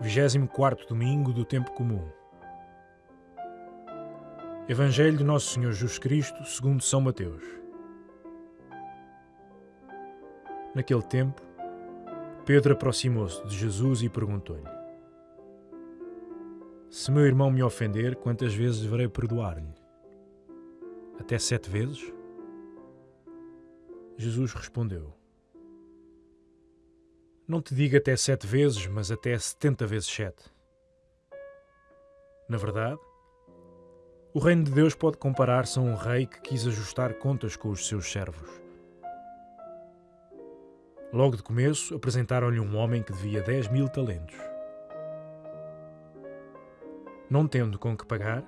24 domingo do tempo comum. Evangelho de Nosso Senhor Jesus Cristo, segundo São Mateus. Naquele tempo, Pedro aproximou-se de Jesus e perguntou-lhe: Se meu irmão me ofender, quantas vezes deverei perdoar-lhe? Até sete vezes? Jesus respondeu: Não te digo até sete vezes, mas até setenta vezes sete. Na verdade, o reino de Deus pode comparar-se a um rei que quis ajustar contas com os seus servos. Logo de começo, apresentaram-lhe um homem que devia dez mil talentos. Não tendo com que pagar,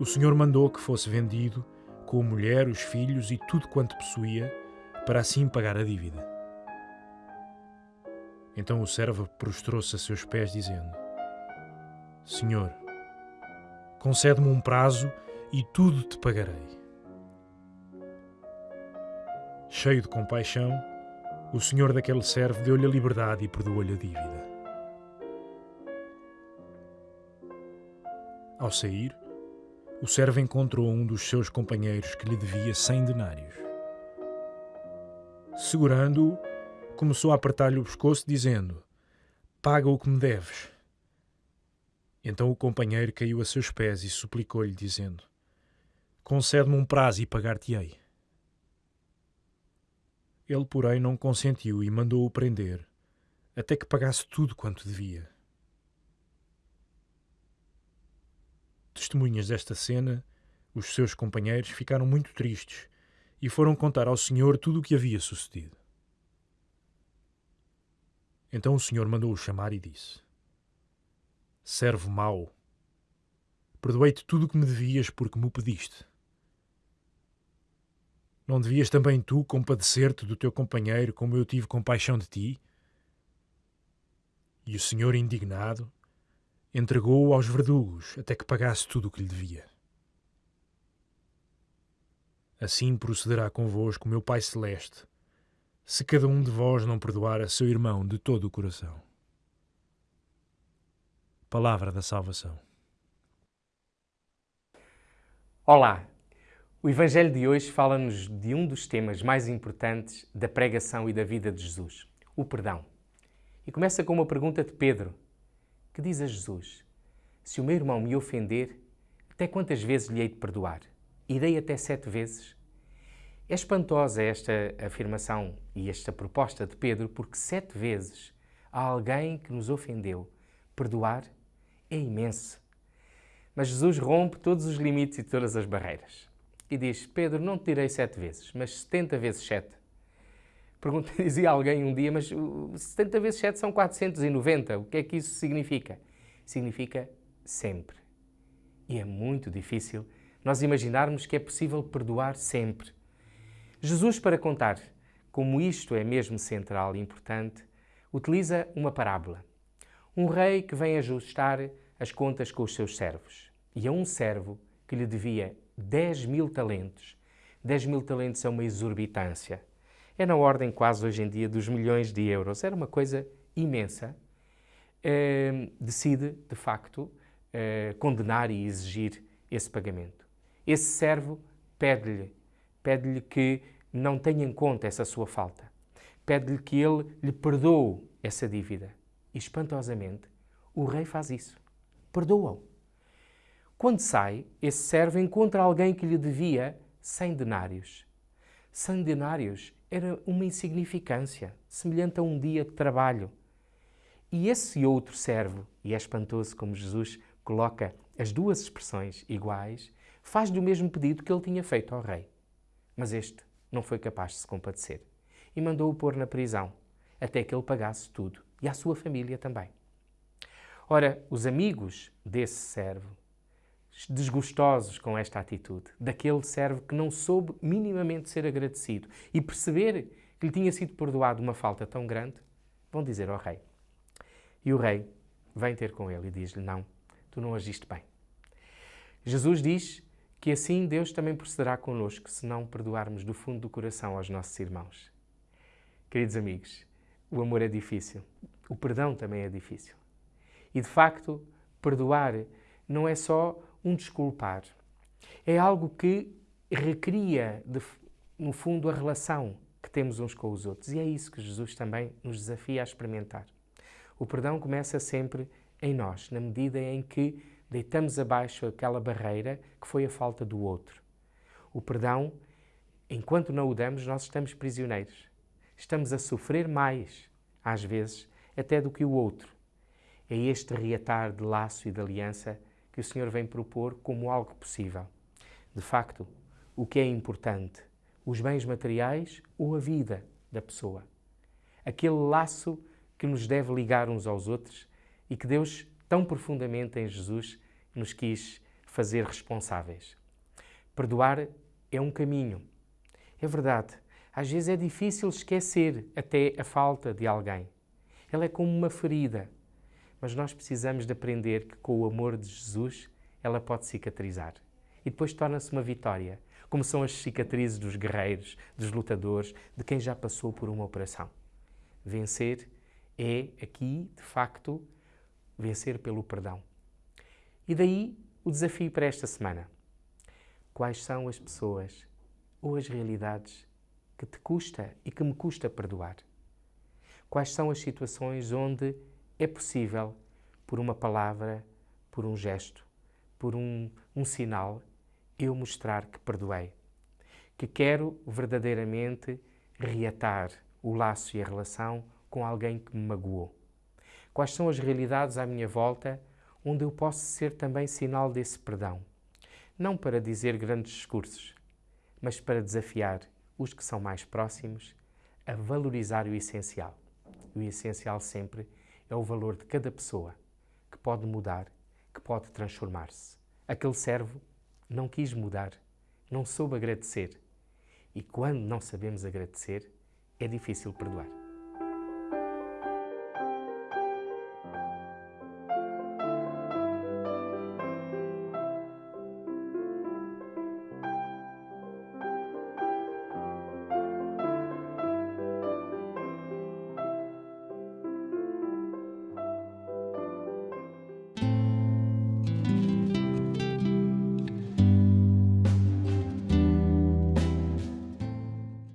o Senhor mandou que fosse vendido, com a mulher, os filhos e tudo quanto possuía, para assim pagar a dívida. Então o servo prostrou-se a seus pés, dizendo: Senhor, concede-me um prazo e tudo te pagarei. Cheio de compaixão, o senhor daquele servo deu-lhe a liberdade e perdoou-lhe a dívida. Ao sair, o servo encontrou um dos seus companheiros que lhe devia cem denários. Segurando-o, começou a apertar-lhe o pescoço, dizendo: Paga o que me deves. Então o companheiro caiu a seus pés e suplicou-lhe, dizendo: Concede-me um prazo e pagar-te-ei. Ele, porém, não consentiu e mandou-o prender, até que pagasse tudo quanto devia. Testemunhas desta cena, os seus companheiros ficaram muito tristes e foram contar ao Senhor tudo o que havia sucedido. Então o Senhor mandou-o chamar e disse: Servo mau, perdoei-te tudo o que me devias porque me o pediste. Não devias também tu compadecer-te do teu companheiro como eu tive compaixão de ti? E o Senhor, indignado, entregou-o aos verdugos até que pagasse tudo o que lhe devia. Assim procederá convosco meu Pai Celeste, se cada um de vós não perdoar a seu irmão de todo o coração. Palavra da Salvação. Olá! O Evangelho de hoje fala-nos de um dos temas mais importantes da pregação e da vida de Jesus, o perdão. E começa com uma pergunta de Pedro, que diz a Jesus: Se o meu irmão me ofender, até quantas vezes lhe hei de perdoar? Irei até sete vezes? É espantosa esta afirmação e esta proposta de Pedro, porque sete vezes a alguém que nos ofendeu perdoar é imenso. Mas Jesus rompe todos os limites e todas as barreiras. E diz: Pedro, não te direi sete vezes, mas setenta vezes sete. Pergunta, dizia alguém um dia, mas 70 vezes 7 são 490. O que é que isso significa? Significa sempre. E é muito difícil nós imaginarmos que é possível perdoar sempre. Jesus, para contar como isto é mesmo central e importante, utiliza uma parábola. Um rei que vem ajustar as contas com os seus servos. E a um servo que lhe devia 10 mil talentos. 10 mil talentos é uma exorbitância. É na ordem quase hoje em dia dos milhões de euros. Era uma coisa imensa. Uh, decide, de facto, uh, condenar e exigir esse pagamento. Esse servo pede-lhe, pede-lhe que não tenha em conta essa sua falta. Pede-lhe que ele lhe perdoe essa dívida. E, espantosamente, o rei faz isso. Perdoa-o. Quando sai, esse servo encontra alguém que lhe devia 100 denários. 100 denários era uma insignificância, semelhante a um dia de trabalho. E esse outro servo, e é espantoso como Jesus coloca as duas expressões iguais, faz-lhe o mesmo pedido que ele tinha feito ao rei. Mas este não foi capaz de se compadecer e mandou-o pôr na prisão, até que ele pagasse tudo, e a sua família também. Ora, os amigos desse servo, desgostosos com esta atitude, daquele servo que não soube minimamente ser agradecido e perceber que lhe tinha sido perdoado uma falta tão grande, vão dizer ao rei. E o rei vem ter com ele e diz-lhe: Não, tu não agiste bem. Jesus diz que assim Deus também procederá connosco se não perdoarmos do fundo do coração aos nossos irmãos. Queridos amigos, o amor é difícil, o perdão também é difícil. E de facto, perdoar não é só um desculpar, é algo que recria, de, no fundo, a relação que temos uns com os outros. E é isso que Jesus também nos desafia a experimentar. O perdão começa sempre em nós, na medida em que deitamos abaixo aquela barreira que foi a falta do outro. O perdão, enquanto não o damos, nós estamos prisioneiros. Estamos a sofrer mais, às vezes, até do que o outro. É este reatar de laço e de aliança que o Senhor vem propor como algo possível. De facto, o que é importante? Os bens materiais ou a vida da pessoa? Aquele laço que nos deve ligar uns aos outros e que Deus, tão profundamente em Jesus, nos quis fazer responsáveis. Perdoar é um caminho. É verdade, às vezes é difícil esquecer até a falta de alguém. Ela é como uma ferida, mas nós precisamos de aprender que com o amor de Jesus ela pode cicatrizar. E depois torna-se uma vitória, como são as cicatrizes dos guerreiros, dos lutadores, de quem já passou por uma operação. Vencer é aqui, de facto, vencer pelo perdão. E daí o desafio para esta semana. Quais são as pessoas ou as realidades que te custa e que me custa perdoar? Quais são as situações onde é possível, por uma palavra, por um gesto, por um, um sinal, eu mostrar que perdoei, que quero verdadeiramente reatar o laço e a relação com alguém que me magoou. Quais são as realidades à minha volta onde eu posso ser também sinal desse perdão? Não para dizer grandes discursos, mas para desafiar os que são mais próximos a valorizar o essencial. O essencial sempre é o valor de cada pessoa, que pode mudar, que pode transformar-se. Aquele servo não quis mudar, não soube agradecer. E quando não sabemos agradecer, é difícil perdoar.